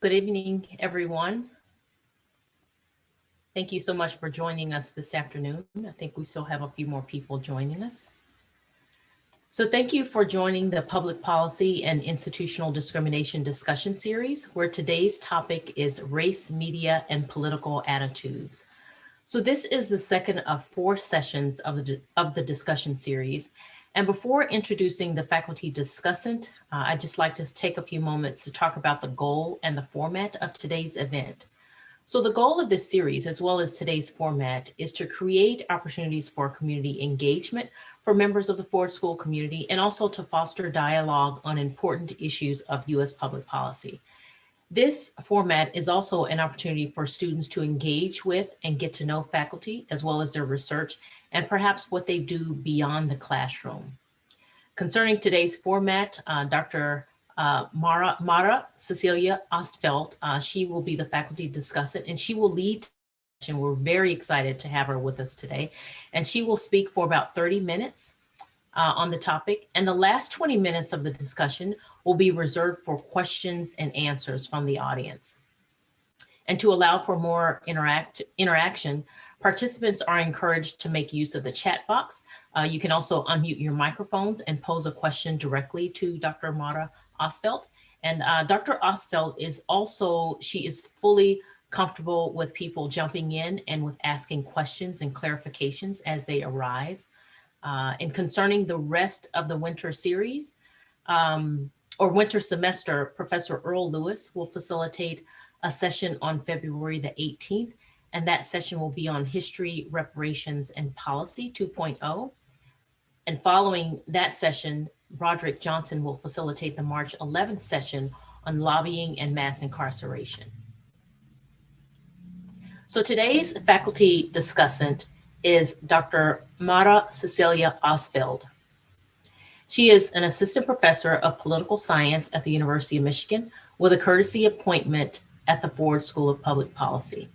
Good evening, everyone. Thank you so much for joining us this afternoon. I think we still have a few more people joining us. So thank you for joining the Public Policy and Institutional Discrimination Discussion Series, where today's topic is race, media, and political attitudes. So this is the second of four sessions of the, of the discussion series. And before introducing the faculty discussant, uh, I'd just like to take a few moments to talk about the goal and the format of today's event. So the goal of this series, as well as today's format, is to create opportunities for community engagement for members of the Ford School community and also to foster dialogue on important issues of U.S. public policy. This format is also an opportunity for students to engage with and get to know faculty as well as their research and perhaps what they do beyond the classroom. Concerning today's format, uh, Dr. Uh, Mara, Mara Cecilia Ostfeld, uh, she will be the faculty discussant and she will lead and we're very excited to have her with us today. And she will speak for about 30 minutes uh, on the topic. And the last 20 minutes of the discussion will be reserved for questions and answers from the audience. And to allow for more interact interaction, Participants are encouraged to make use of the chat box. Uh, you can also unmute your microphones and pose a question directly to Dr. Mara Ostfeld. And uh, Dr. Ostfeld is also, she is fully comfortable with people jumping in and with asking questions and clarifications as they arise. Uh, and concerning the rest of the winter series um, or winter semester, Professor Earl Lewis will facilitate a session on February the 18th and that session will be on history, reparations, and policy 2.0. And following that session, Broderick Johnson will facilitate the March 11th session on lobbying and mass incarceration. So today's faculty discussant is Dr. Mara Cecilia Ostfeld. She is an assistant professor of political science at the University of Michigan with a courtesy appointment at the Ford School of Public Policy.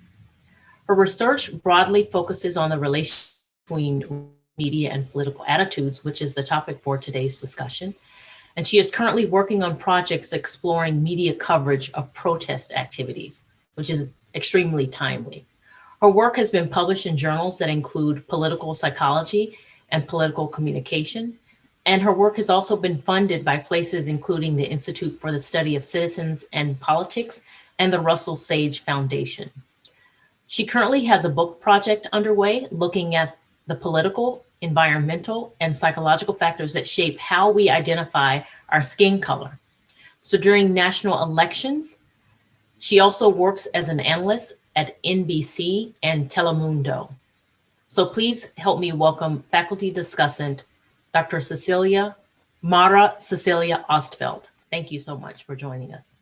Her research broadly focuses on the relation between media and political attitudes, which is the topic for today's discussion. And she is currently working on projects exploring media coverage of protest activities, which is extremely timely. Her work has been published in journals that include political psychology and political communication. And her work has also been funded by places including the Institute for the Study of Citizens and Politics and the Russell Sage Foundation. She currently has a book project underway looking at the political, environmental, and psychological factors that shape how we identify our skin color. So during national elections, she also works as an analyst at NBC and Telemundo. So please help me welcome faculty discussant, Dr. Cecilia, Mara Cecilia Ostfeld. Thank you so much for joining us.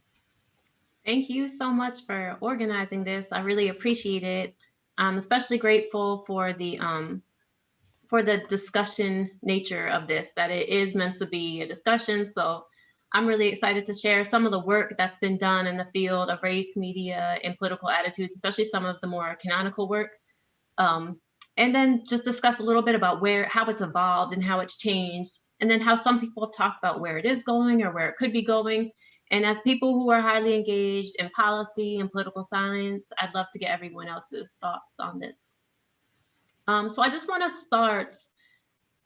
Thank you so much for organizing this. I really appreciate it. I'm especially grateful for the um, for the discussion nature of this, that it is meant to be a discussion. So I'm really excited to share some of the work that's been done in the field of race, media, and political attitudes, especially some of the more canonical work. Um, and then just discuss a little bit about where, how it's evolved and how it's changed, and then how some people have talked about where it is going or where it could be going, and as people who are highly engaged in policy and political science, I'd love to get everyone else's thoughts on this. Um, so I just want to start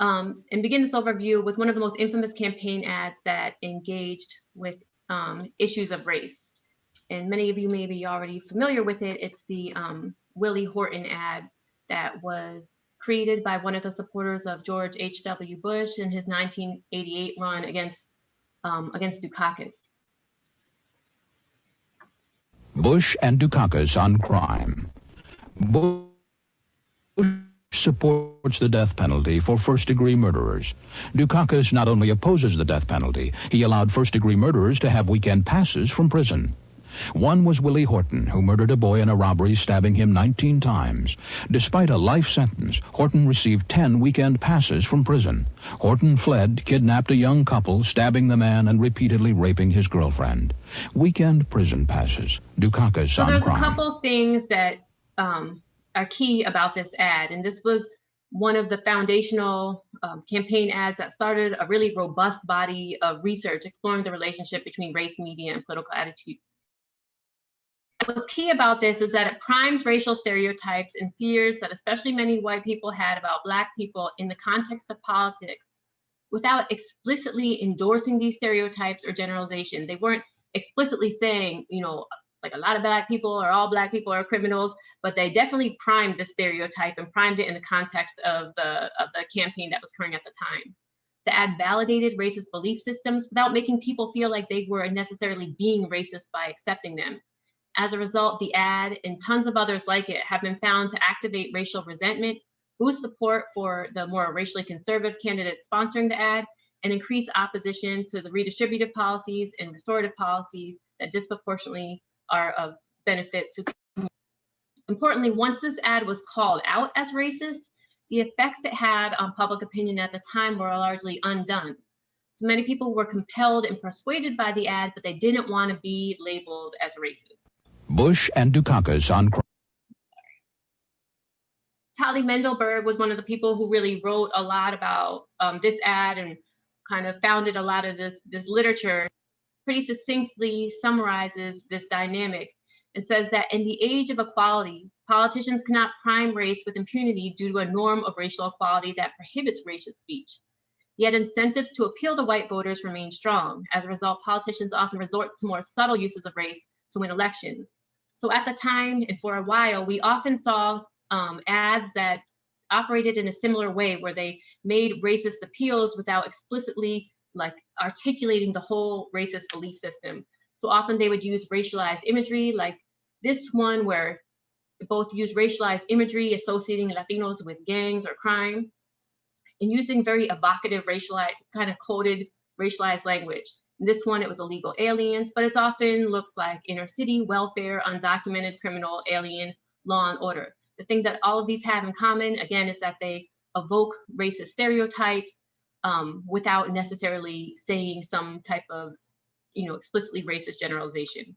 um, and begin this overview with one of the most infamous campaign ads that engaged with um, issues of race. And many of you may be already familiar with it. It's the um, Willie Horton ad that was created by one of the supporters of George H.W. Bush in his 1988 run against um, against Dukakis. Bush and Dukakis on crime. Bush supports the death penalty for first-degree murderers. Dukakis not only opposes the death penalty, he allowed first-degree murderers to have weekend passes from prison. One was Willie Horton, who murdered a boy in a robbery, stabbing him 19 times. Despite a life sentence, Horton received 10 weekend passes from prison. Horton fled, kidnapped a young couple, stabbing the man and repeatedly raping his girlfriend. Weekend prison passes. Dukakis so on there's crime. a couple things that um, are key about this ad, and this was one of the foundational um, campaign ads that started a really robust body of research exploring the relationship between race, media, and political attitude what's key about this is that it primes racial stereotypes and fears that especially many white people had about Black people in the context of politics without explicitly endorsing these stereotypes or generalization. They weren't explicitly saying, you know, like a lot of Black people or all Black people are criminals, but they definitely primed the stereotype and primed it in the context of the, of the campaign that was occurring at the time. The ad validated racist belief systems without making people feel like they were necessarily being racist by accepting them. As a result, the ad and tons of others like it have been found to activate racial resentment, boost support for the more racially conservative candidates sponsoring the ad, and increase opposition to the redistributive policies and restorative policies that disproportionately are of benefit to. Importantly, once this ad was called out as racist, the effects it had on public opinion at the time were largely undone. So many people were compelled and persuaded by the ad, but they didn't want to be labeled as racist. Bush and Dukakis on. Tali Mendelberg was one of the people who really wrote a lot about um, this ad and kind of founded a lot of this, this literature, pretty succinctly summarizes this dynamic and says that in the age of equality, politicians cannot prime race with impunity due to a norm of racial equality that prohibits racist speech. Yet incentives to appeal to white voters remain strong. As a result, politicians often resort to more subtle uses of race to win elections. So at the time and for a while, we often saw um, ads that operated in a similar way where they made racist appeals without explicitly like articulating the whole racist belief system. So often they would use racialized imagery like this one where both use racialized imagery associating Latinos with gangs or crime and using very evocative racialized kind of coded racialized language. This one, it was illegal aliens, but it often looks like inner city, welfare, undocumented criminal, alien, law and order. The thing that all of these have in common, again, is that they evoke racist stereotypes um, without necessarily saying some type of, you know, explicitly racist generalization.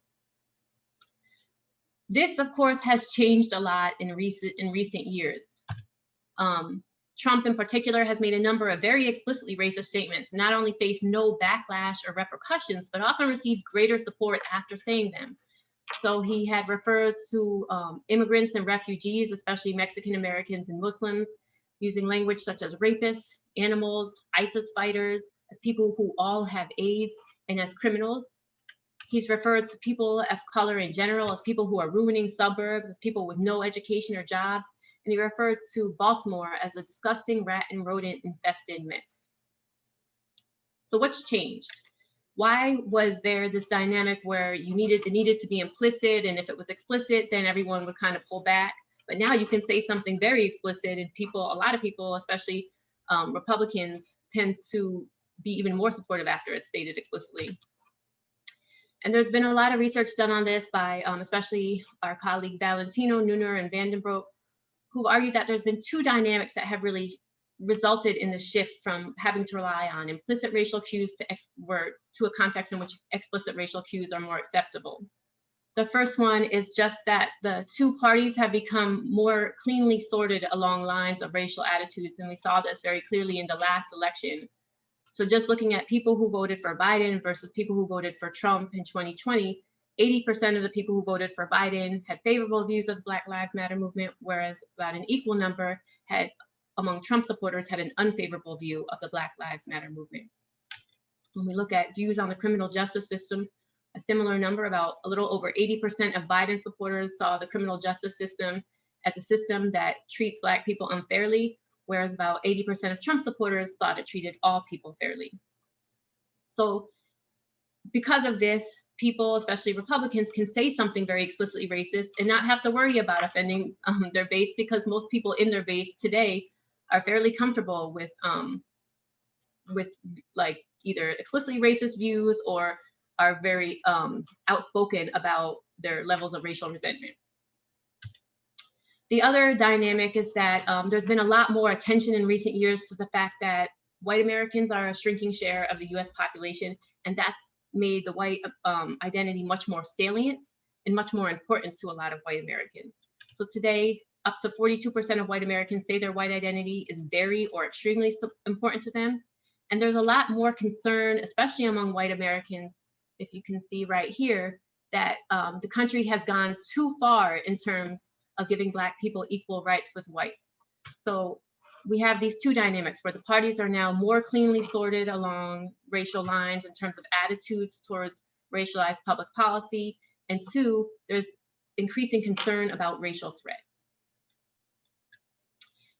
This, of course, has changed a lot in recent in recent years. Um, Trump in particular has made a number of very explicitly racist statements, not only faced no backlash or repercussions, but often received greater support after saying them. So he had referred to um, immigrants and refugees, especially Mexican Americans and Muslims, using language such as rapists, animals, ISIS fighters, as people who all have AIDS, and as criminals. He's referred to people of color in general as people who are ruining suburbs, as people with no education or jobs, and he referred to Baltimore as a disgusting rat and rodent infested mess. So what's changed? Why was there this dynamic where you needed it needed to be implicit, and if it was explicit, then everyone would kind of pull back. But now you can say something very explicit, and people, a lot of people, especially um, Republicans, tend to be even more supportive after it's stated explicitly. And there's been a lot of research done on this by um, especially our colleague Valentino, Neuner, and Vandenbroek, who argued that there's been two dynamics that have really resulted in the shift from having to rely on implicit racial cues to, to a context in which explicit racial cues are more acceptable. The first one is just that the two parties have become more cleanly sorted along lines of racial attitudes, and we saw this very clearly in the last election. So just looking at people who voted for Biden versus people who voted for Trump in 2020, 80% of the people who voted for Biden had favorable views of the Black Lives Matter movement, whereas about an equal number had, among Trump supporters, had an unfavorable view of the Black Lives Matter movement. When we look at views on the criminal justice system, a similar number, about a little over 80% of Biden supporters saw the criminal justice system as a system that treats Black people unfairly, whereas about 80% of Trump supporters thought it treated all people fairly. So because of this, people, especially Republicans, can say something very explicitly racist and not have to worry about offending um, their base because most people in their base today are fairly comfortable with um, with like either explicitly racist views or are very um, outspoken about their levels of racial resentment. The other dynamic is that um, there's been a lot more attention in recent years to the fact that white Americans are a shrinking share of the US population, and that's made the white um, identity much more salient and much more important to a lot of white Americans. So today, up to 42% of white Americans say their white identity is very or extremely important to them. And there's a lot more concern, especially among white Americans, if you can see right here, that um, the country has gone too far in terms of giving Black people equal rights with whites. So we have these two dynamics where the parties are now more cleanly sorted along racial lines in terms of attitudes towards racialized public policy. And two, there's increasing concern about racial threat.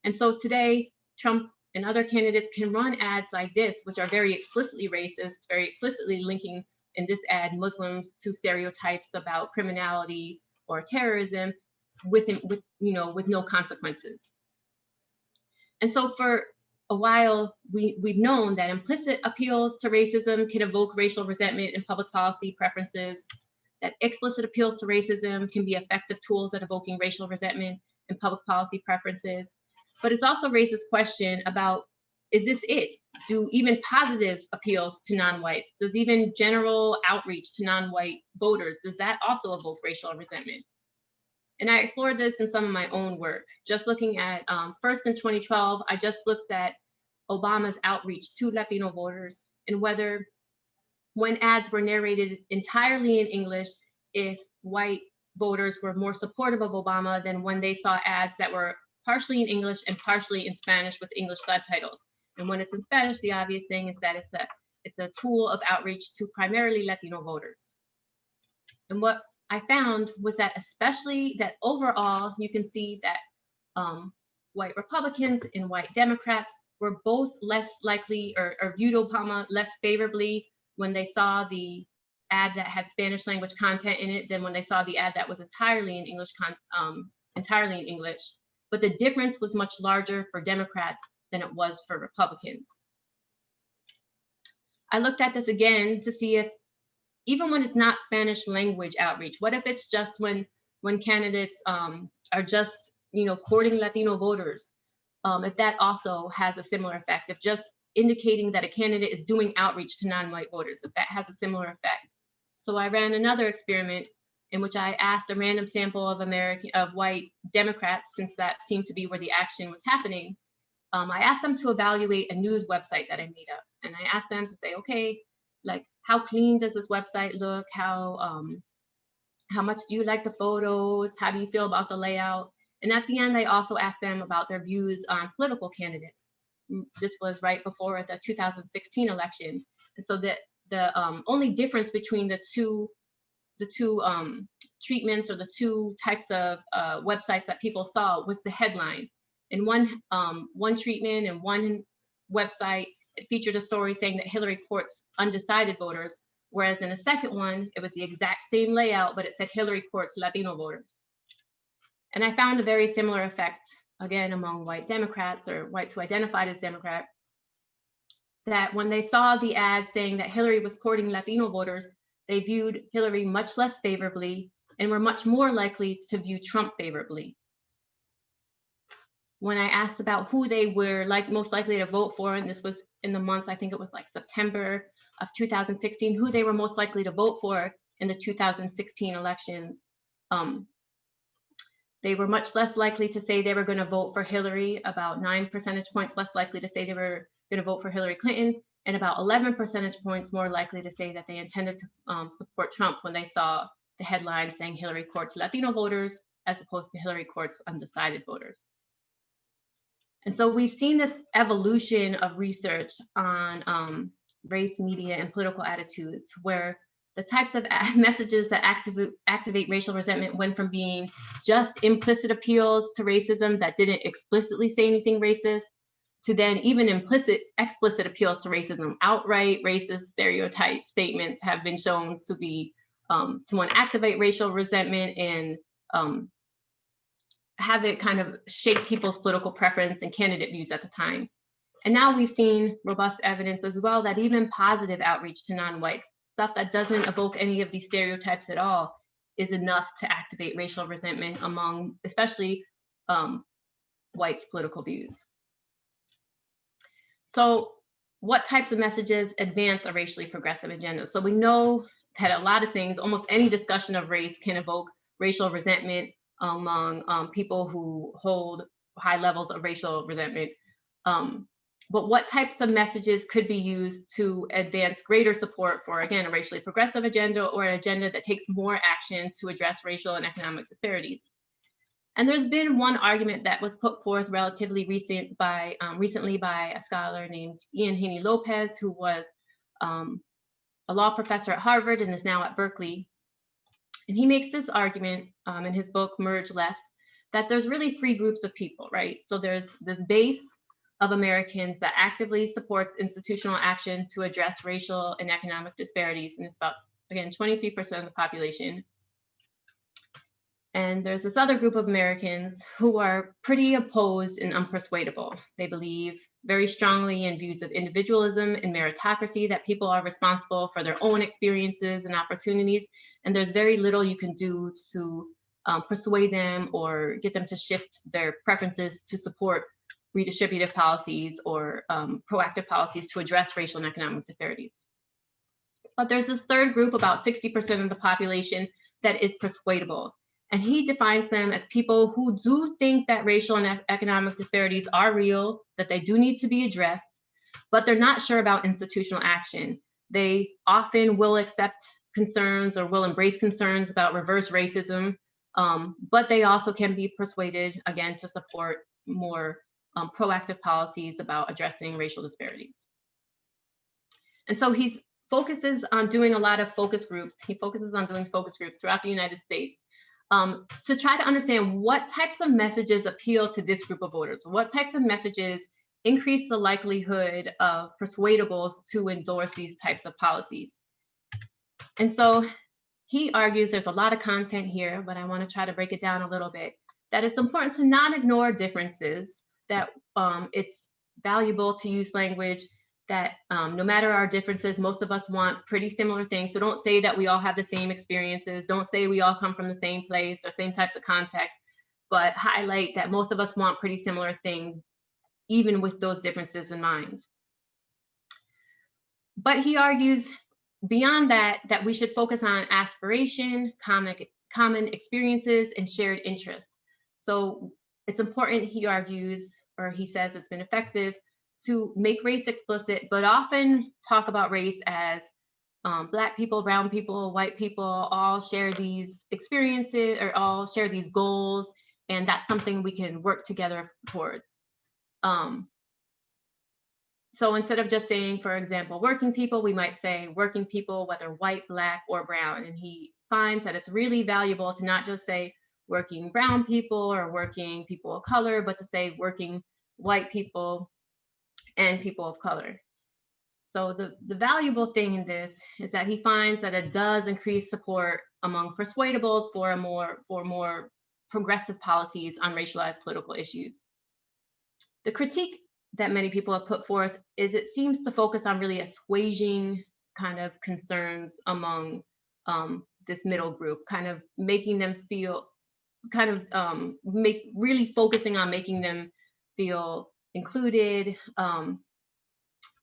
And so today, Trump and other candidates can run ads like this, which are very explicitly racist, very explicitly linking in this ad Muslims to stereotypes about criminality or terrorism with, with, you know, with no consequences. And so for a while, we, we've known that implicit appeals to racism can evoke racial resentment in public policy preferences, that explicit appeals to racism can be effective tools at evoking racial resentment in public policy preferences. But it's also raised this question about, is this it? Do even positive appeals to non-whites, does even general outreach to non-white voters, does that also evoke racial resentment? And I explored this in some of my own work. Just looking at, um, first in 2012, I just looked at Obama's outreach to Latino voters and whether when ads were narrated entirely in English, if white voters were more supportive of Obama than when they saw ads that were partially in English and partially in Spanish with English subtitles. And when it's in Spanish, the obvious thing is that it's a it's a tool of outreach to primarily Latino voters. And what I found was that especially that overall, you can see that um, white Republicans and white Democrats were both less likely or, or viewed Obama less favorably when they saw the ad that had Spanish language content in it than when they saw the ad that was entirely in English, um, entirely in English. But the difference was much larger for Democrats than it was for Republicans. I looked at this again to see if even when it's not Spanish language outreach, what if it's just when when candidates um, are just you know courting Latino voters, um, if that also has a similar effect, if just indicating that a candidate is doing outreach to non-white voters, if that has a similar effect. So I ran another experiment in which I asked a random sample of American of white Democrats, since that seemed to be where the action was happening. Um, I asked them to evaluate a news website that I made up, and I asked them to say, okay, like how clean does this website look? How um, how much do you like the photos? How do you feel about the layout? And at the end, I also asked them about their views on political candidates. Mm, this was right before the 2016 election, and so the the um, only difference between the two the two um, treatments or the two types of uh, websites that people saw was the headline. In one, um, one treatment and one website, it featured a story saying that Hillary courts undecided voters, whereas in a second one, it was the exact same layout, but it said Hillary courts Latino voters. And I found a very similar effect, again, among white Democrats or whites who identified as Democrat, that when they saw the ad saying that Hillary was courting Latino voters, they viewed Hillary much less favorably and were much more likely to view Trump favorably. When I asked about who they were like most likely to vote for, and this was in the months, I think it was like September of 2016, who they were most likely to vote for in the 2016 elections, um, they were much less likely to say they were going to vote for Hillary, about nine percentage points less likely to say they were going to vote for Hillary Clinton, and about 11 percentage points more likely to say that they intended to um, support Trump when they saw the headline saying Hillary courts Latino voters as opposed to Hillary courts undecided voters. And so we've seen this evolution of research on um, race, media, and political attitudes where the types of messages that activate, activate racial resentment went from being just implicit appeals to racism that didn't explicitly say anything racist to then even implicit, explicit appeals to racism, outright. Racist stereotype statements have been shown to be, um, to activate racial resentment and um, have it kind of shape people's political preference and candidate views at the time. And now we've seen robust evidence as well that even positive outreach to non-whites, stuff that doesn't evoke any of these stereotypes at all, is enough to activate racial resentment among especially um, whites' political views. So what types of messages advance a racially progressive agenda? So we know that a lot of things, almost any discussion of race can evoke racial resentment among um, people who hold high levels of racial resentment. Um, but what types of messages could be used to advance greater support for, again, a racially progressive agenda or an agenda that takes more action to address racial and economic disparities? And there's been one argument that was put forth relatively recent by um, recently by a scholar named Ian Haney Lopez, who was um, a law professor at Harvard and is now at Berkeley. And he makes this argument um, in his book, Merge Left, that there's really three groups of people, right? So there's this base of Americans that actively supports institutional action to address racial and economic disparities. And it's about, again, 23% of the population. And there's this other group of Americans who are pretty opposed and unpersuadable. They believe very strongly in views of individualism and meritocracy, that people are responsible for their own experiences and opportunities. And there's very little you can do to um, persuade them or get them to shift their preferences to support redistributive policies or um, proactive policies to address racial and economic disparities. But there's this third group, about 60% of the population, that is persuadable. And he defines them as people who do think that racial and economic disparities are real, that they do need to be addressed, but they're not sure about institutional action. They often will accept concerns or will embrace concerns about reverse racism, um, but they also can be persuaded, again, to support more um, proactive policies about addressing racial disparities. And so he focuses on doing a lot of focus groups. He focuses on doing focus groups throughout the United States um, to try to understand what types of messages appeal to this group of voters, what types of messages increase the likelihood of persuadables to endorse these types of policies. And so he argues there's a lot of content here, but I want to try to break it down a little bit, that it's important to not ignore differences, that um, it's valuable to use language that um, no matter our differences, most of us want pretty similar things. So don't say that we all have the same experiences. Don't say we all come from the same place or same types of context, but highlight that most of us want pretty similar things, even with those differences in mind. But he argues beyond that, that we should focus on aspiration, common, common experiences, and shared interests. So it's important, he argues, or he says it's been effective to make race explicit, but often talk about race as um, Black people, brown people, white people all share these experiences or all share these goals. And that's something we can work together towards. Um, so instead of just saying, for example, working people, we might say working people, whether white, black, or brown. And he finds that it's really valuable to not just say working brown people or working people of color, but to say working white people, and people of color. So the, the valuable thing in this is that he finds that it does increase support among persuadables for a more for more progressive policies on racialized political issues. The critique that many people have put forth is it seems to focus on really assuaging kind of concerns among um, this middle group, kind of making them feel, kind of um, make really focusing on making them feel included, um,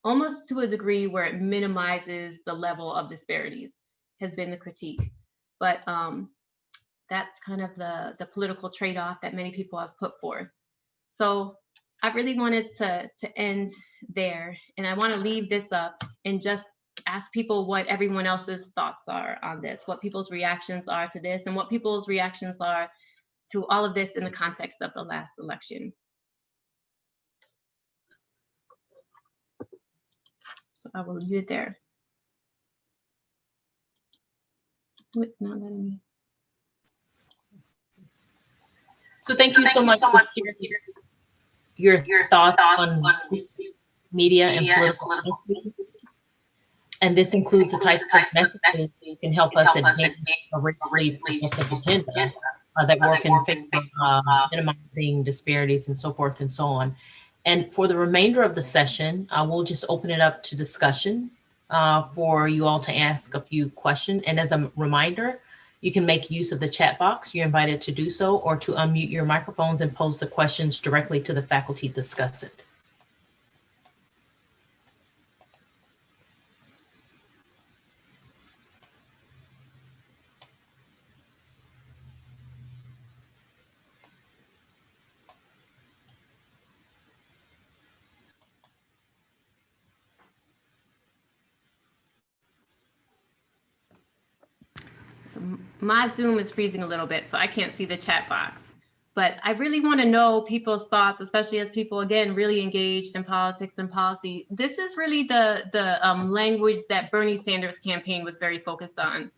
almost to a degree where it minimizes the level of disparities has been the critique. But um, that's kind of the, the political trade-off that many people have put forth. So I really wanted to, to end there and I wanna leave this up and just ask people what everyone else's thoughts are on this, what people's reactions are to this and what people's reactions are to all of this in the context of the last election. So I will leave it there. Oh, it's not letting me. So thank you so much for your, your thoughts on this media and political and this includes the types of messages that can help us advance a racially progressive agenda uh, that work in favor of uh, minimizing disparities and so forth and so on. And for the remainder of the session, uh, we'll just open it up to discussion uh, for you all to ask a few questions. And as a reminder, you can make use of the chat box. You're invited to do so or to unmute your microphones and pose the questions directly to the faculty discussant. My Zoom is freezing a little bit, so I can't see the chat box. But I really want to know people's thoughts, especially as people again really engaged in politics and policy. This is really the the um, language that Bernie Sanders' campaign was very focused on.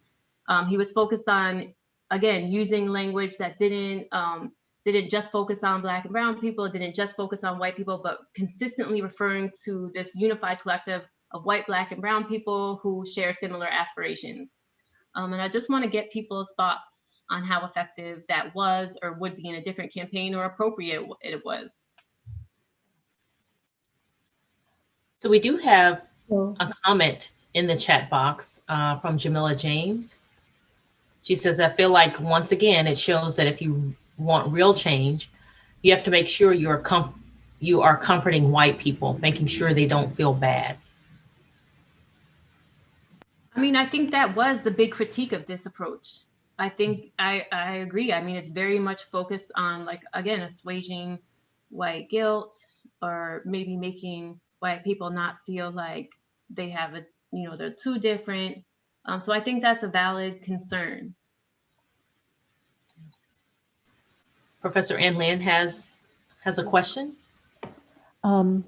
Um, he was focused on again using language that didn't um, didn't just focus on black and brown people, didn't just focus on white people, but consistently referring to this unified collective of white, black, and brown people who share similar aspirations. Um, and I just want to get people's thoughts on how effective that was or would be in a different campaign or appropriate it was. So we do have a comment in the chat box uh, from Jamila James. She says, I feel like once again, it shows that if you want real change, you have to make sure you're com- you are comforting white people, making sure they don't feel bad. I mean, I think that was the big critique of this approach. I think I, I agree. I mean, it's very much focused on like, again, assuaging white guilt or maybe making white people not feel like they have a, you know, they're too different. Um, so I think that's a valid concern. Professor Ann Lin has has a question. um,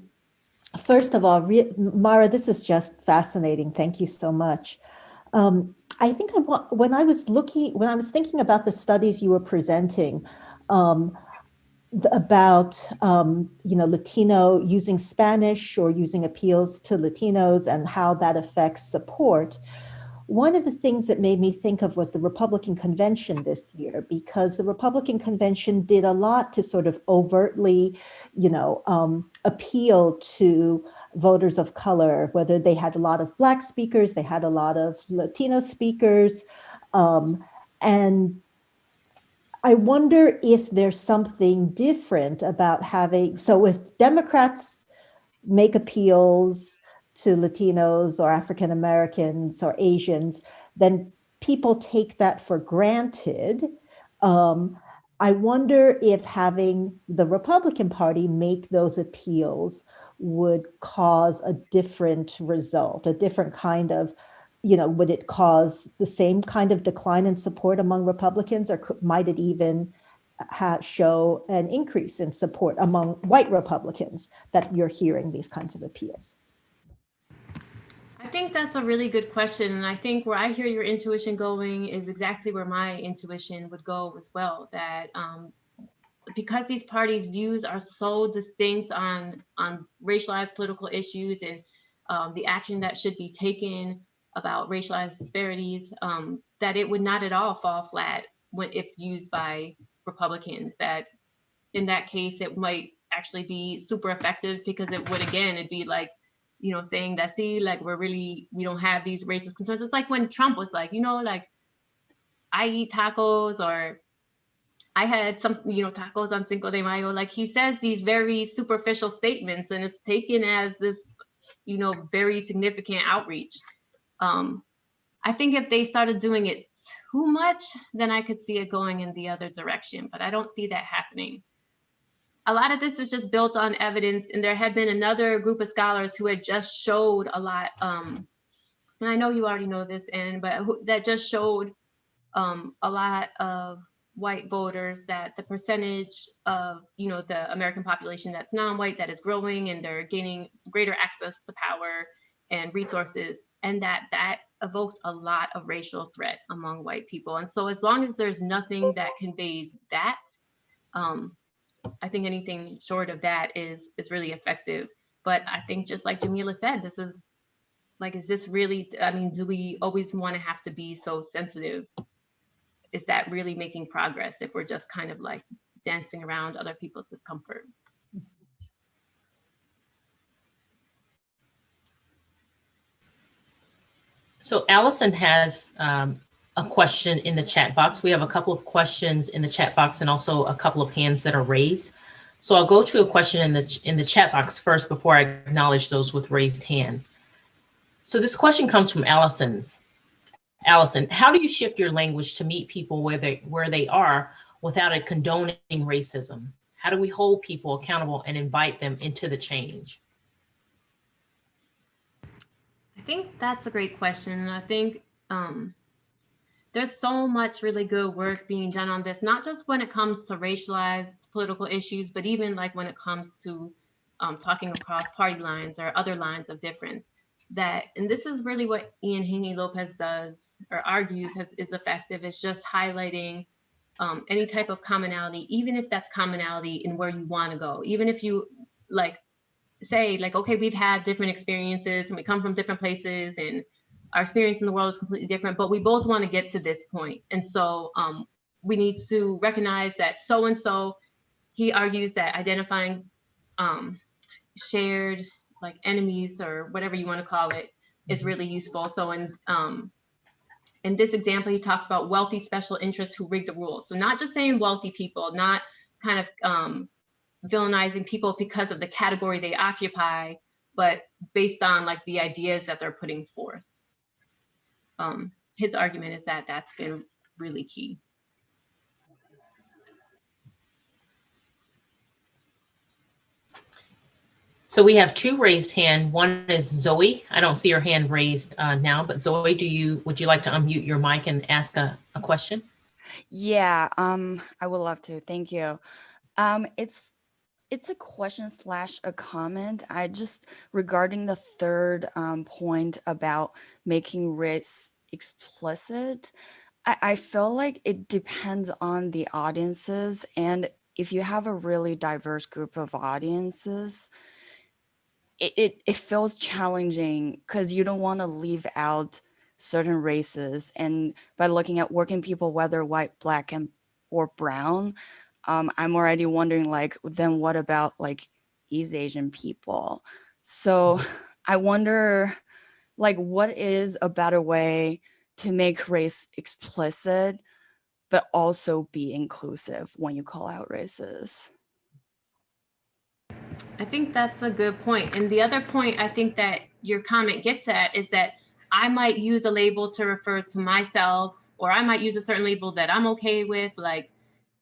first of all, Mara, this is just fascinating. Thank you so much. Um, I think I want, when I was looking, when I was thinking about the studies you were presenting, um, about um, you know Latino using Spanish or using appeals to Latinos and how that affects support. One of the things that made me think of was the Republican convention this year, because the Republican convention did a lot to sort of overtly, you know, um, appeal to voters of color, whether they had a lot of Black speakers, they had a lot of Latino speakers. Um, and I wonder if there's something different about having, so if Democrats make appeals to Latinos or African Americans or Asians, then people take that for granted. Um, I wonder if having the Republican Party make those appeals would cause a different result, a different kind of, you know, would it cause the same kind of decline in support among Republicans, or could, might it even show an increase in support among white Republicans that you're hearing these kinds of appeals? I think that's a really good question. And I think where I hear your intuition going is exactly where my intuition would go as well. That um, because these parties' views are so distinct on, on racialized political issues and um, the action that should be taken about racialized disparities, um, that it would not at all fall flat when, if used by Republicans. That in that case, it might actually be super effective because it would, again, it'd be like, you know, saying that, see, like we're really, we don't have these racist concerns. It's like when Trump was like, you know, like I eat tacos or I had some, you know, tacos on Cinco de Mayo. Like he says these very superficial statements and it's taken as this, you know, very significant outreach. Um, I think if they started doing it too much, then I could see it going in the other direction, but I don't see that happening a lot of this is just built on evidence and there had been another group of scholars who had just showed a lot um and i know you already know this and but who, that just showed um a lot of white voters that the percentage of you know the american population that's non-white that is growing and they're gaining greater access to power and resources and that that evoked a lot of racial threat among white people. And so as long as there's nothing that conveys that um I think anything short of that is is really effective. But I think just like Jamila said, this is like, is this really, I mean, do we always want to have to be so sensitive? Is that really making progress if we're just kind of like dancing around other people's discomfort? So Allison has um, a question in the chat box. We have a couple of questions in the chat box and also a couple of hands that are raised. So I'll go to a question in the in the chat box first before I acknowledge those with raised hands. So this question comes from Allison's. Allison, how do you shift your language to meet people where they where they are without it condoning racism? How do we hold people accountable and invite them into the change? I think that's a great question. And I think um, there's so much really good work being done on this, not just when it comes to racialized political issues, but even like when it comes to um, talking across party lines or other lines of difference. That, and this is really what Ian Haney Lopez does or argues has, is effective, is just highlighting um, any type of commonality, even if that's commonality in where you want to go, even if you like say like, okay, we've had different experiences and we come from different places and our experience in the world is completely different, but we both want to get to this point. And so um, we need to recognize that so-and-so, he argues that identifying um, shared like enemies or whatever you want to call it is really useful. So in, um, in this example, he talks about wealthy special interests who rig the rules. So not just saying wealthy people, not kind of um, villainizing people because of the category they occupy, but based on like the ideas that they're putting forth. Um, his argument is that that's been really key. So we have two raised hand. One is Zoe. I don't see her hand raised uh, now, but Zoe, do you would you like to unmute your mic and ask a, a question? Yeah, um, I would love to. Thank you. Um, it's it's a question slash a comment. I just regarding the third um, point about making race explicit. I, I feel like it depends on the audiences, and if you have a really diverse group of audiences, it, it, it feels challenging because you don't want to leave out certain races. And by looking at working people, whether white, black, and or brown, um, I'm already wondering like, then what about like East Asian people? So I wonder like, what is a better way to make race explicit, but also be inclusive when you call out races? I think that's a good point. And the other point I think that your comment gets at is that I might use a label to refer to myself, or I might use a certain label that I'm okay with. Like,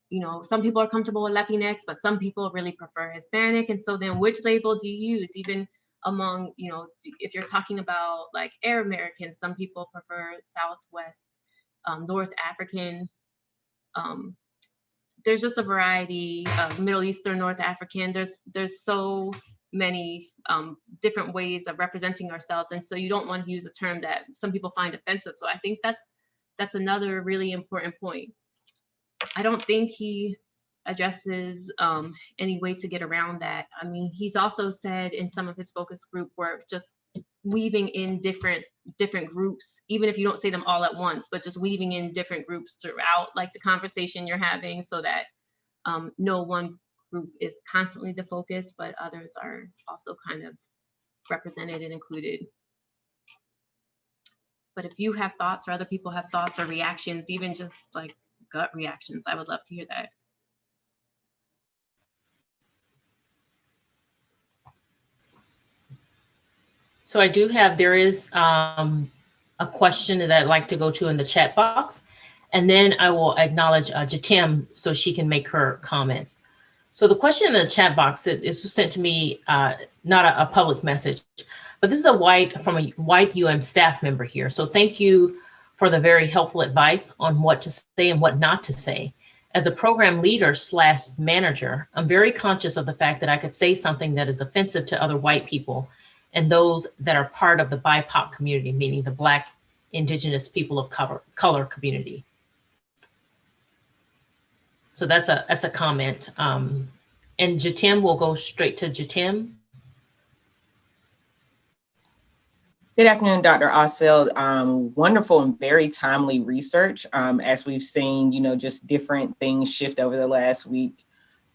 you know, some people are comfortable with Latinx, but some people really prefer Hispanic. And so then which label do you use? Even among, you know, if you're talking about like Arab Americans, some people prefer Southwest, um, North African, um, there's just a variety of Middle Eastern, North African. There's there's so many um, different ways of representing ourselves, and so you don't want to use a term that some people find offensive. So I think that's that's another really important point. I don't think he addresses um, any way to get around that. I mean, he's also said in some of his focus group work, just weaving in different different groups even if you don't say them all at once but just weaving in different groups throughout like the conversation you're having so that um, no one group is constantly the focus but others are also kind of represented and included but if you have thoughts or other people have thoughts or reactions even just like gut reactions i would love to hear that So I do have, there is um, a question that I'd like to go to in the chat box. And then I will acknowledge uh, Jatim so she can make her comments. So the question in the chat box is sent to me, uh, not a, a, public message, but this is a white from a white UM staff member here. So thank you for the very helpful advice on what to say and what not to say. As a program leader slash manager, I'm very conscious of the fact that I could say something that is offensive to other white people and those that are part of the BIPOC community, meaning the Black, Indigenous people of color, color community. So that's a that's a comment. Um, and Jatim, we'll go straight to Jatim. Good afternoon, Dr. Ostfeld. Um, wonderful and very timely research. Um, as we've seen, you know, just different things shift over the last week.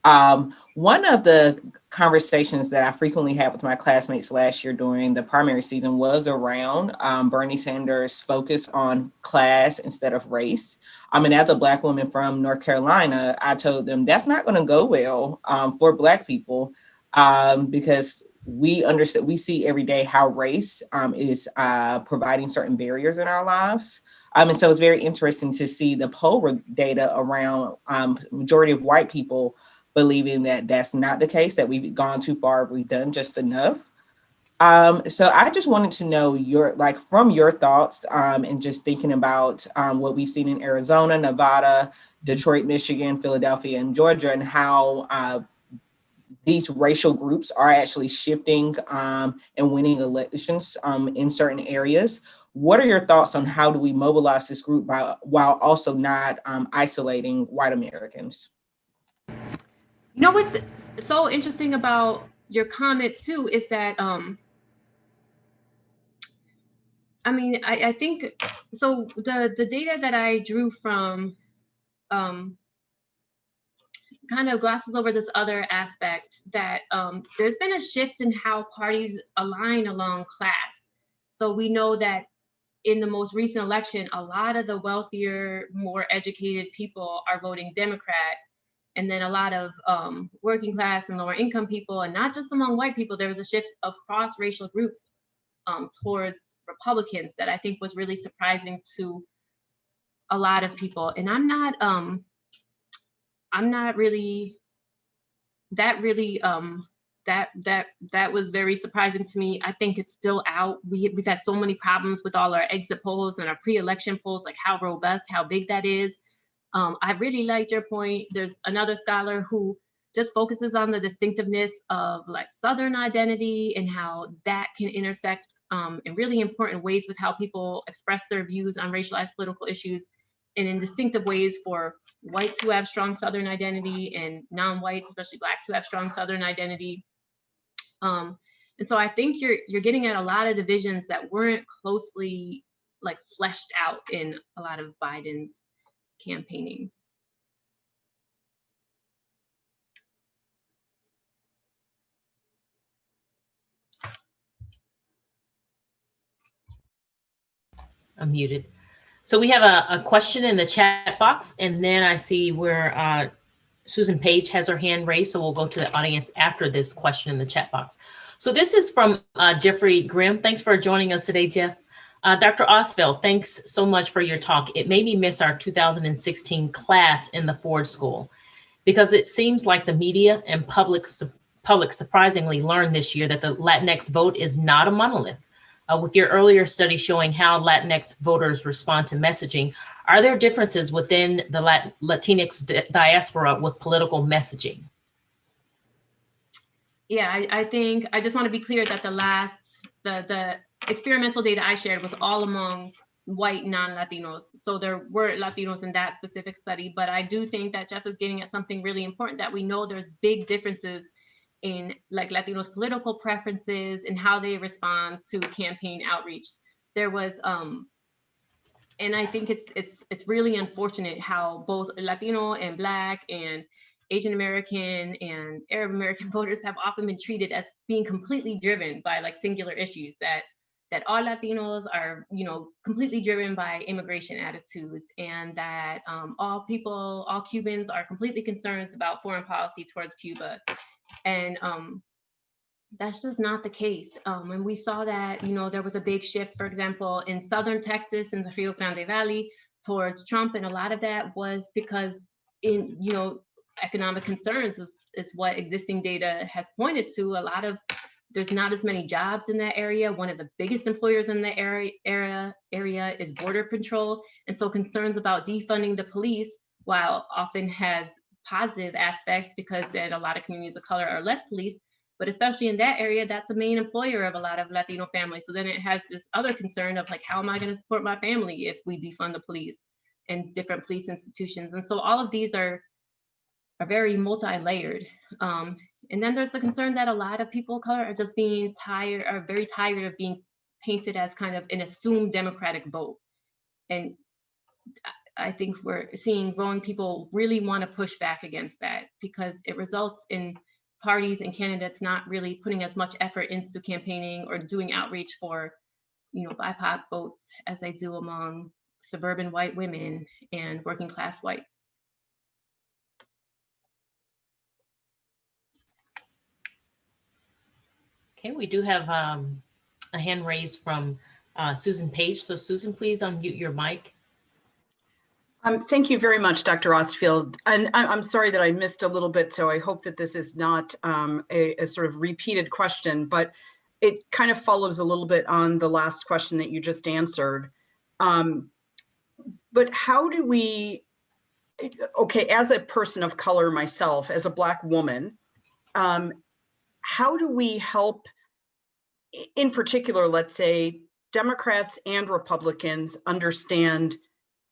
Um, one of the conversations that I frequently had with my classmates last year during the primary season was around um, Bernie Sanders' focus on class instead of race. I mean, as a Black woman from North Carolina, I told them that's not going to go well um, for Black people um, because we understand, we see every day how race um, is uh, providing certain barriers in our lives. Um, and so it's very interesting to see the poll data around um, majority of white people believing that that's not the case, that we've gone too far, we've done just enough. Um, so I just wanted to know your, like, from your thoughts um, and just thinking about um, what we've seen in Arizona, Nevada, Detroit, Michigan, Philadelphia, and Georgia, and how uh, these racial groups are actually shifting um, and winning elections um, in certain areas. What are your thoughts on how do we mobilize this group by, while also not um, isolating white Americans? You know what's so interesting about your comment too is that um I mean I, I think so the the data that I drew from um kind of glosses over this other aspect that um, there's been a shift in how parties align along class. So we know that in the most recent election, a lot of the wealthier, more educated people are voting Democrat. And then a lot of um, working class and lower income people, and not just among white people, there was a shift across racial groups um, towards Republicans that I think was really surprising to a lot of people. And I'm not, um, I'm not really, that really, um, that that that was very surprising to me. I think it's still out. We we've had so many problems with all our exit polls and our pre-election polls, like how robust, how big that is. Um, I really liked your point. There's another scholar who just focuses on the distinctiveness of like Southern identity and how that can intersect um, in really important ways with how people express their views on racialized political issues and in distinctive ways for whites who have strong Southern identity and non-whites, especially blacks who have strong Southern identity. Um, and so I think you're you're getting at a lot of divisions that weren't closely like fleshed out in a lot of Biden's campaigning. I'm muted. So we have a, a question in the chat box, and then I see where uh, Susan Page has her hand raised, so we'll go to the audience after this question in the chat box. So this is from uh, Jeffrey Grimm. Thanks for joining us today, Jeff. Uh, Dr. Ostfeld, thanks so much for your talk. It made me miss our 2016 class in the Ford School because it seems like the media and public, public surprisingly learned this year that the Latinx vote is not a monolith. Uh, with your earlier study showing how Latinx voters respond to messaging, are there differences within the Lat Latinx di diaspora with political messaging? Yeah, I, I, think I just want to be clear that the last, the, the experimental data I shared was all among white non-Latinos. So there were Latinos in that specific study, but I do think that Jeff is getting at something really important that we know there's big differences in like Latinos political preferences and how they respond to campaign outreach. There was um, and I think it's it's it's really unfortunate how both Latino and Black and Asian American and Arab American voters have often been treated as being completely driven by like singular issues that that all Latinos are, you know, completely driven by immigration attitudes and that um, all people, all Cubans are completely concerned about foreign policy towards Cuba. And um, that's just not the case. Um, and we saw that, you know, there was a big shift, for example, in Southern Texas in the Rio Grande Valley towards Trump. And a lot of that was because in, you know, economic concerns is, is what existing data has pointed to. A lot of, there's not as many jobs in that area. One of the biggest employers in the area, area, area is border patrol. And so concerns about defunding the police, while often has positive aspects because then a lot of communities of color are less policed, but especially in that area, that's a main employer of a lot of Latino families. So then it has this other concern of like, how am I going to support my family if we defund the police and different police institutions? And so all of these are are very multi-layered. Um, and then there's the concern that a lot of people of color are just being tired, are very tired of being painted as kind of an assumed democratic vote. And I think we're seeing growing people really want to push back against that because it results in parties and candidates not really putting as much effort into campaigning or doing outreach for, you know, BIPOC votes as they do among suburban white women and working class whites. Okay, we do have um, a hand raised from uh, Susan Page. So Susan, please unmute your mic. Um, thank you very much, Dr. Ostfeld. And I, am sorry that I missed a little bit, so I hope that this is not um, a, a, sort of repeated question, but it kind of follows a little bit on the last question that you just answered. Um, but how do we, okay, as a person of color myself, as a Black woman, um, how do we help, in particular, let's say, Democrats and Republicans understand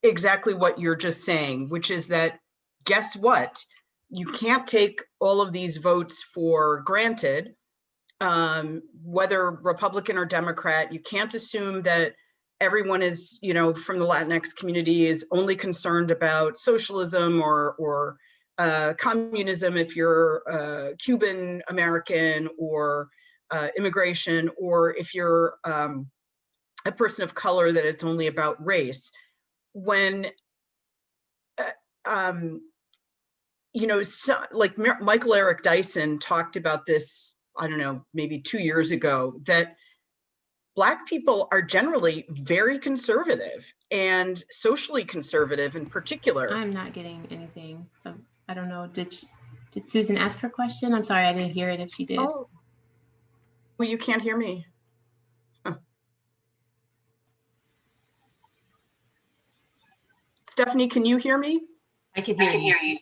exactly what you're just saying, which is that, guess what? You can't take all of these votes for granted, um, whether Republican or Democrat. You can't assume that everyone is, you know, from the Latinx community is only concerned about socialism or, or uh, communism if you're uh, Cuban American or uh, immigration, or if you're um, a person of color, that it's only about race. When, uh, um, you know, so, like Mer- Michael Eric Dyson talked about this, I don't know, maybe two years ago, that Black people are generally very conservative and socially conservative in particular. I'm not getting anything. So I don't know. Did sh did Susan ask her question? I'm sorry, I didn't hear it if she did. Oh. Well, you can't hear me. Huh. Stephanie, can you hear me? I can hear you.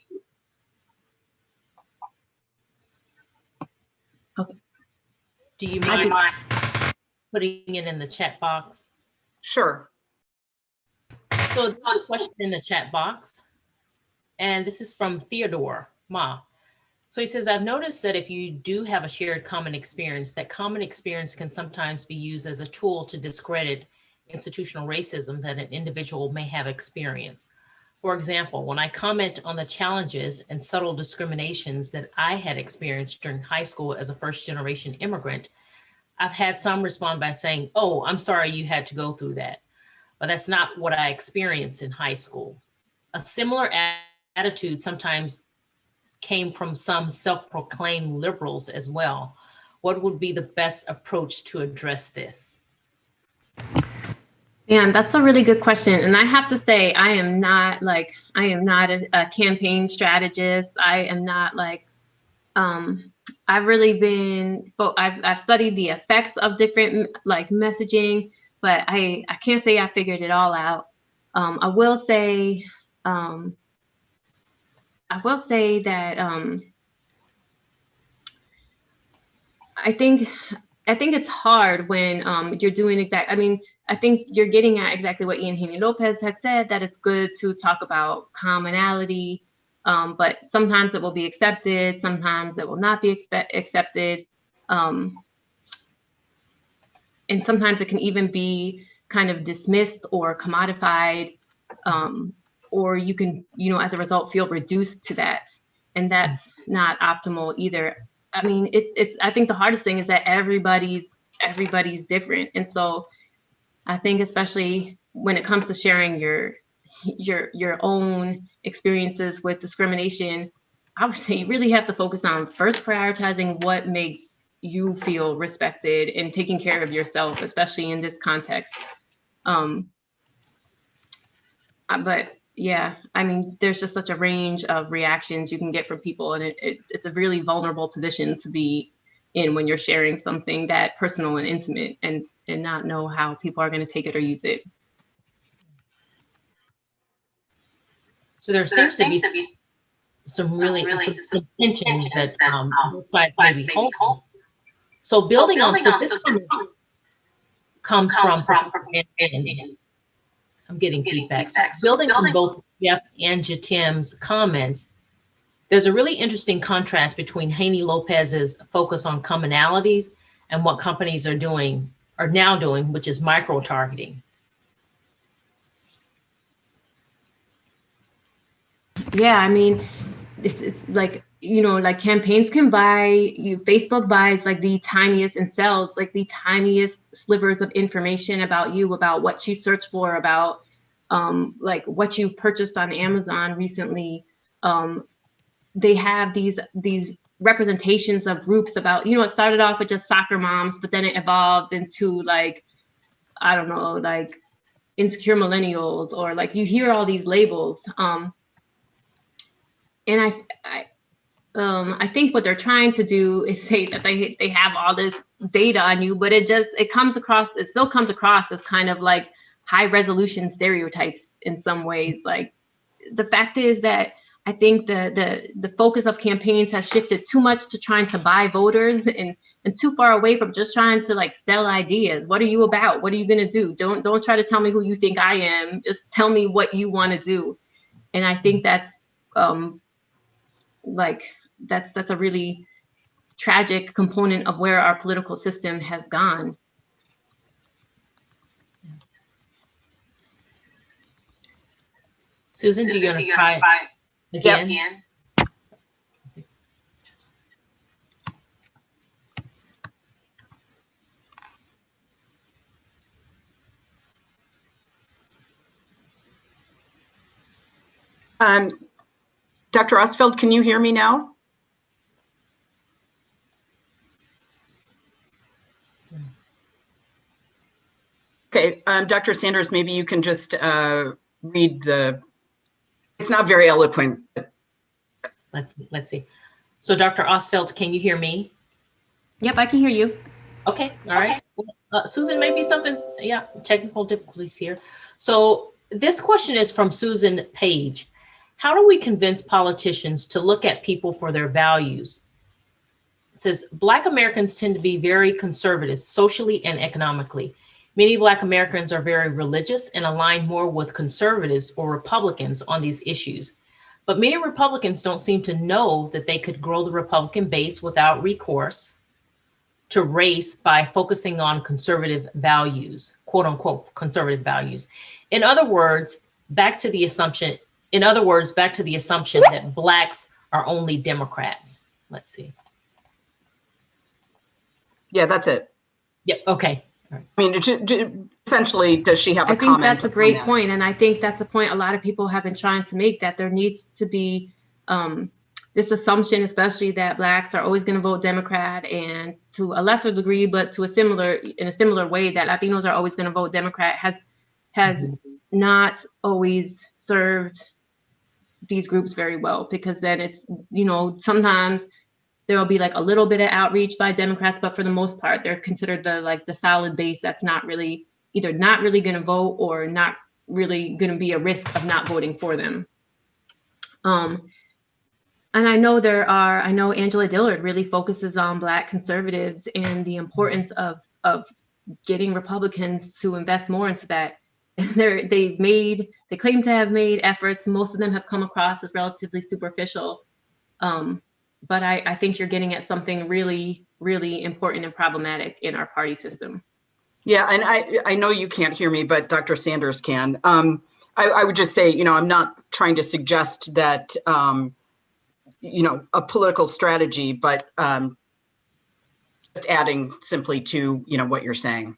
Do you mind did- putting it in the chat box? Sure. So there's a question in the chat box. And this is from Theodore Ma. So he says, I've noticed that if you do have a shared common experience, that common experience can sometimes be used as a tool to discredit institutional racism that an individual may have experienced. For example, when I comment on the challenges and subtle discriminations that I had experienced during high school as a first generation immigrant, I've had some respond by saying, oh, I'm sorry you had to go through that but that's not what I experienced in high school. A similar attitude sometimes came from some self-proclaimed liberals as well. What would be the best approach to address this? Man, that's a really good question. And I have to say, I am not like, I am not a, a campaign strategist. I am not like, um, I've really been, I've, I've studied the effects of different like messaging, but I, I can't say I figured it all out. Um, I will say, um, I will say that, um, I think I think it's hard when um, you're doing exact. I mean, I think you're getting at exactly what Ian Haney Lopez had said that it's good to talk about commonality, um, but sometimes it will be accepted, sometimes it will not be accepted, um, and sometimes it can even be kind of dismissed or commodified, um, or you can, you know, as a result, feel reduced to that, and that's not optimal either. I mean, it's it's. I think the hardest thing is that everybody's everybody's different, and so I think especially when it comes to sharing your your your own experiences with discrimination, I would say you really have to focus on first prioritizing what makes you feel respected and taking care of yourself, especially in this context. Um, uh, but yeah, I mean, there's just such a range of reactions you can get from people, and it, it, it's a really vulnerable position to be in when you're sharing something that personal and intimate, and and not know how people are going to take it or use it. So there seems to be some really some, some tensions that um, both sides may be holding. So building on, so this comment comes from, I'm getting feedback. So building on both Jeff and Jatim's comments, there's a really interesting contrast between Haney Lopez's focus on commonalities and what companies are doing, are now doing, which is micro-targeting. Yeah, I mean, it's, it's like you know, like campaigns can buy you. Facebook buys like the tiniest and sells like the tiniest slivers of information about you, about what you search for, about um, like what you've purchased on Amazon recently. Um, they have these these representations of groups about you know it started off with just soccer moms, but then it evolved into like I don't know like insecure millennials or like you hear all these labels. Um, and I, I um, I think what they're trying to do is say that they they have all this data on you, but it just it comes across it still comes across as kind of like high resolution stereotypes in some ways. Like the fact is that I think the the the focus of campaigns has shifted too much to trying to buy voters and and too far away from just trying to like sell ideas. What are you about? What are you gonna do? Don't don't try to tell me who you think I am. Just tell me what you want to do. And I think that's um like that's that's a really tragic component of where our political system has gone. Susan, do you want to try again? Um, Dr. Ostfeld, can you hear me now? Okay, um, Dr. Sanders, maybe you can just uh, read the, it's not very eloquent. but- Let's, let's see. So Dr. Ostfeld, can you hear me? Yep, I can hear you. Okay, all right. Uh, Susan, maybe something's, yeah, technical difficulties here. So this question is from Susan Page. How do we convince politicians to look at people for their values? It says, Black Americans tend to be very conservative socially and economically. Many Black Americans are very religious and align more with conservatives or Republicans on these issues. But many Republicans don't seem to know that they could grow the Republican base without recourse to race by focusing on conservative values, quote unquote, conservative values. In other words, back to the assumption, in other words, back to the assumption that Blacks are only Democrats. Let's see. Yeah, that's it. Yeah, okay. I mean, essentially, does she have a I think that's a great that? point, and I think that's a point a lot of people have been trying to make that there needs to be um, this assumption, especially that blacks are always going to vote Democrat, and to a lesser degree, but to a similar in a similar way that Latinos are always going to vote Democrat has has not always served these groups very well because then it's you know sometimes there will be like a little bit of outreach by Democrats, but for the most part, they're considered the like the solid base that's not really either not really going to vote or not really going to be a risk of not voting for them. Um, and I know there are, I know Angela Dillard really focuses on Black conservatives and the importance of of getting Republicans to invest more into that. And they're they've made, they claim to have made efforts. Most of them have come across as relatively superficial. Um, but I, I think you're getting at something really, really important and problematic in our party system. Yeah, and I, I know you can't hear me, but Dr. Sanders can. Um, I, I would just say, you know, I'm not trying to suggest that, um, you know, a political strategy, but um, just adding simply to, you know, what you're saying.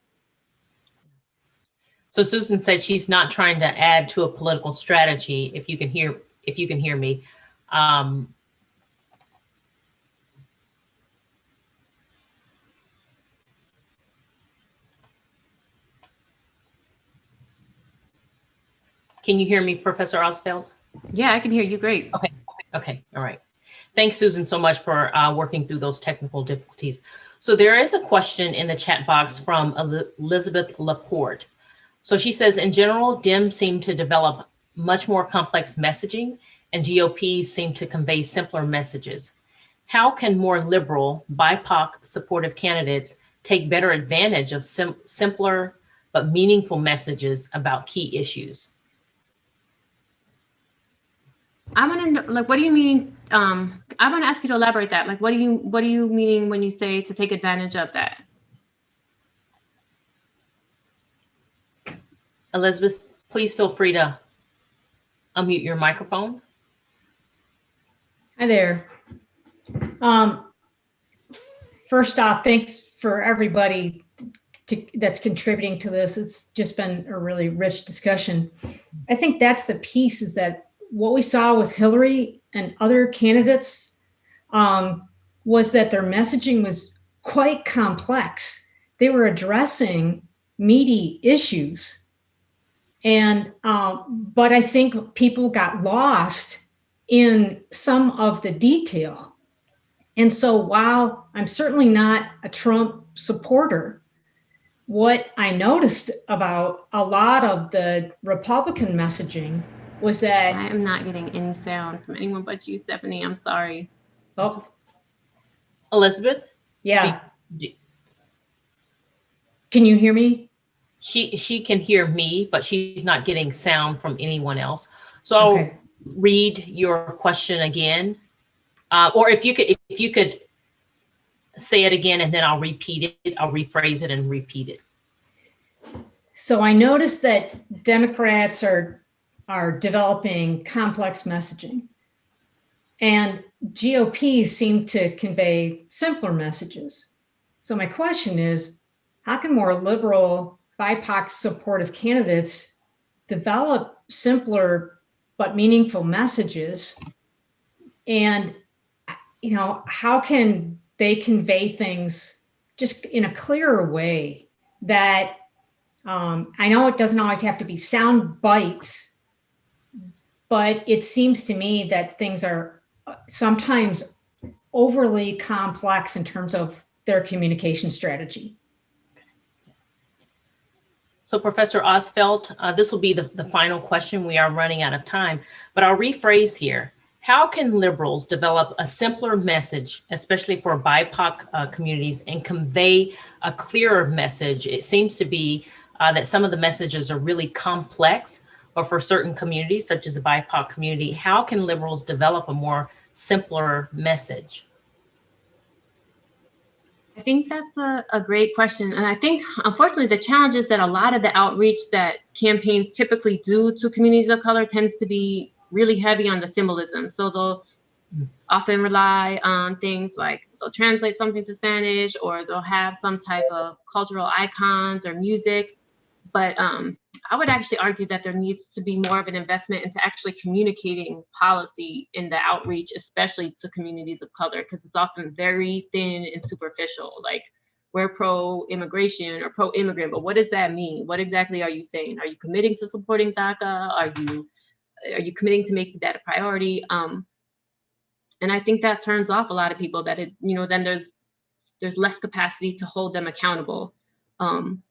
So Susan said she's not trying to add to a political strategy, if you can hear, if you can hear me. Um, Can you hear me, Professor Ostfeld? Yeah, I can hear you great. Okay, okay, all right. Thanks, Susan, so much for uh, working through those technical difficulties. So there is a question in the chat box from Elizabeth Laporte. So she says, in general, Dems seem to develop much more complex messaging and GOPs seem to convey simpler messages. How can more liberal, BIPOC supportive candidates take better advantage of sim- simpler but meaningful messages about key issues? I want to know, like, what do you mean? Um, I want to ask you to elaborate that. Like, what do you what do you mean when you say to take advantage of that? Elizabeth, please feel free to unmute your microphone. Hi there. Um, first off, thanks for everybody to, that's contributing to this. It's just been a really rich discussion. I think that's the piece is that what we saw with Hillary and other candidates um, was that their messaging was quite complex. They were addressing meaty issues. And, um, but I think people got lost in some of the detail. And so while I'm certainly not a Trump supporter, what I noticed about a lot of the Republican messaging was that, I am not getting any sound from anyone but you, Stephanie. I'm sorry. oh, Elizabeth, yeah, d- can you hear me? she, she can hear me, but she's not getting sound from anyone else. So I'll Okay. read your question again. Uh, or if you could, if you could say it again and then I'll repeat it, I'll rephrase it and repeat it. So I noticed that Democrats are, are developing complex messaging. And GOPs seem to convey simpler messages. So my question is, how can more liberal BIPOC supportive candidates develop simpler but meaningful messages? And, you know, how can they convey things just in a clearer way that um, I know it doesn't always have to be sound bites, but it seems to me that things are uh, sometimes overly complex in terms of their communication strategy. So Professor Ostfeld, uh, this will be the, the final question. We are running out of time, but I'll rephrase here. How can liberals develop a simpler message, especially for BIPOC uh, communities, and convey a clearer message? It seems to be uh, that some of the messages are really complex, or for certain communities, such as the BIPOC community, how can liberals develop a more simpler message? I think that's a, a great question. And I think, unfortunately, the challenge is that a lot of the outreach that campaigns typically do to communities of color tends to be really heavy on the symbolism. So they'll often rely on things like they'll translate something to Spanish or they'll have some type of cultural icons or music. But um, I would actually argue that there needs to be more of an investment into actually communicating policy in the outreach, especially to communities of color, because it's often very thin and superficial. Like we're pro-immigration or pro-immigrant, but what does that mean? What exactly are you saying? Are you committing to supporting DACA? Are you are you committing to making that a priority? Um, and I think that turns off a lot of people. That it, you know, then there's there's less capacity to hold them accountable. Um,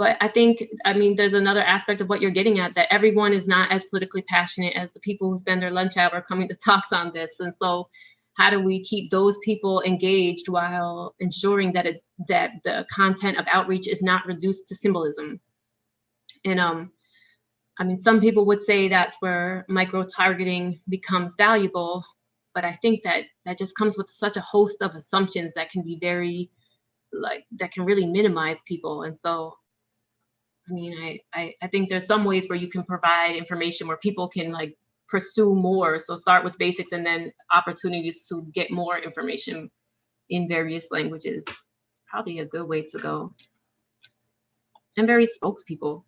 but I think, I mean, there's another aspect of what you're getting at that everyone is not as politically passionate as the people who spend their lunch hour coming to talks on this. And so how do we keep those people engaged while ensuring that it, that the content of outreach is not reduced to symbolism? And um, I mean, some people would say that's where micro targeting becomes valuable, but I think that that just comes with such a host of assumptions that can be very, like, that can really minimize people. And so I mean, I, I, I think there's some ways where you can provide information where people can like pursue more. So start with basics and then opportunities to get more information in various languages. It's probably a good way to go. And very spokespeople.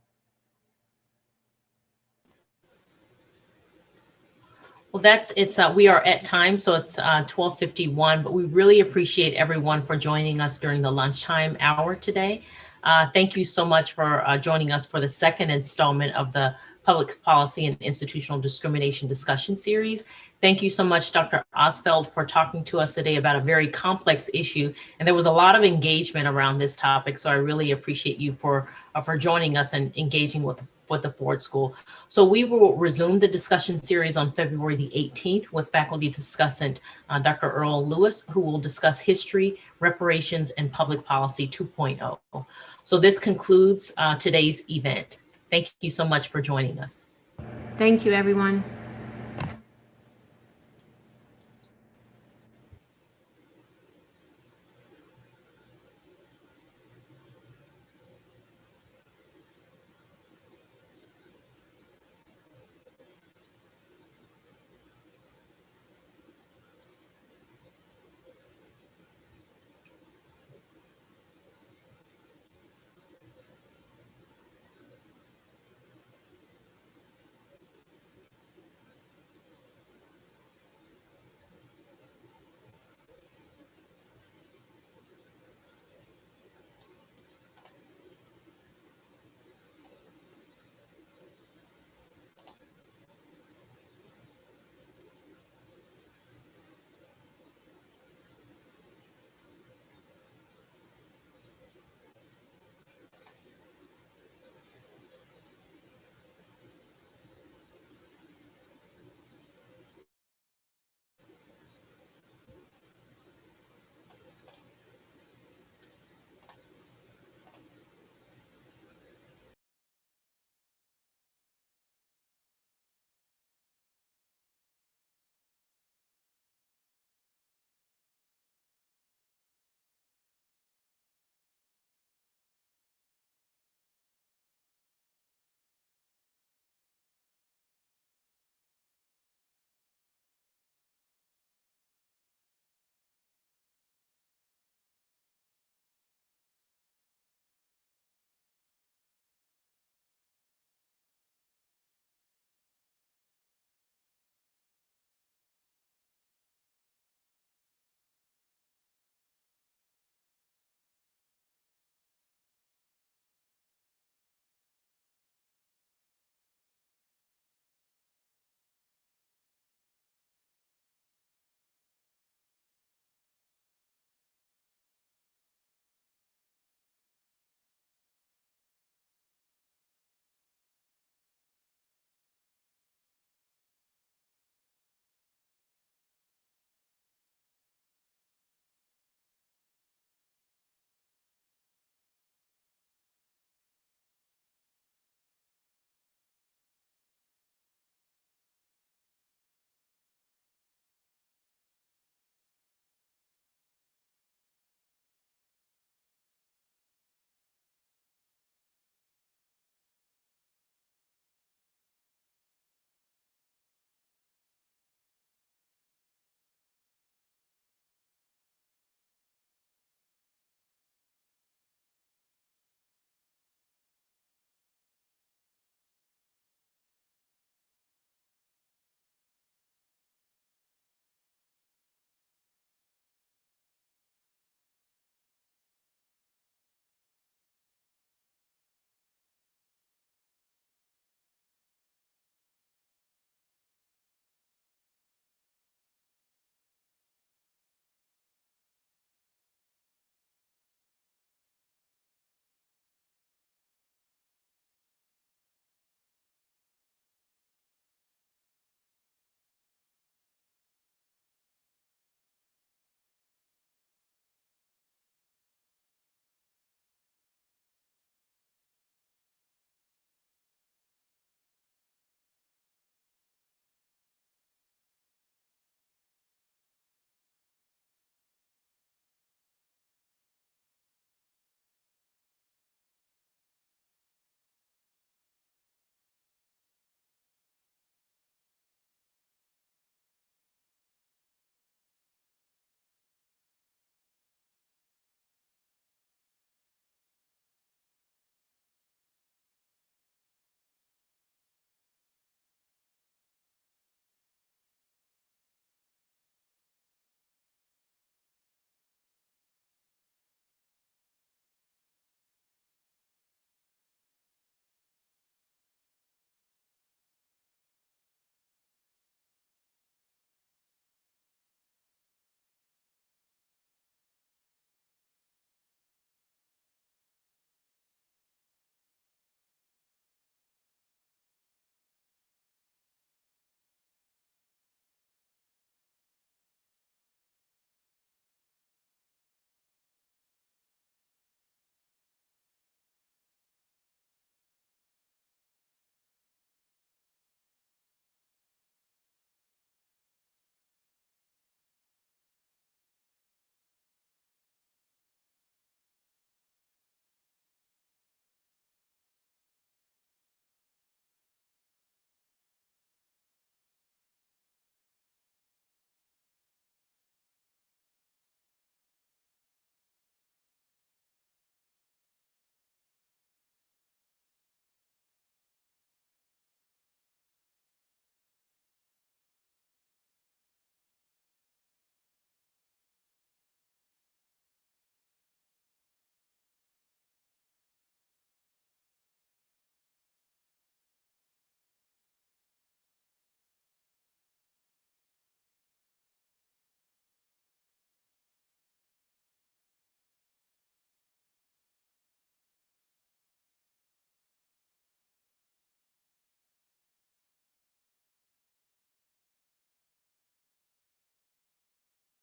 Well, that's, it's, uh, we are at time, so it's uh, 1251, but we really appreciate everyone for joining us during the lunchtime hour today. Uh, thank you so much for uh, joining us for the second installment of the Public Policy and Institutional Discrimination Discussion Series. Thank you so much, Dr. Ostfeld, for talking to us today about a very complex issue. And there was a lot of engagement around this topic, so I really appreciate you for, uh, for joining us and engaging with, with the Ford School. So we will resume the discussion series on February the 18th with faculty discussant uh, Dr. Earl Lewis, who will discuss history, reparations, and public policy 2.0. So this concludes uh, today's event. Thank you so much for joining us. Thank you, everyone.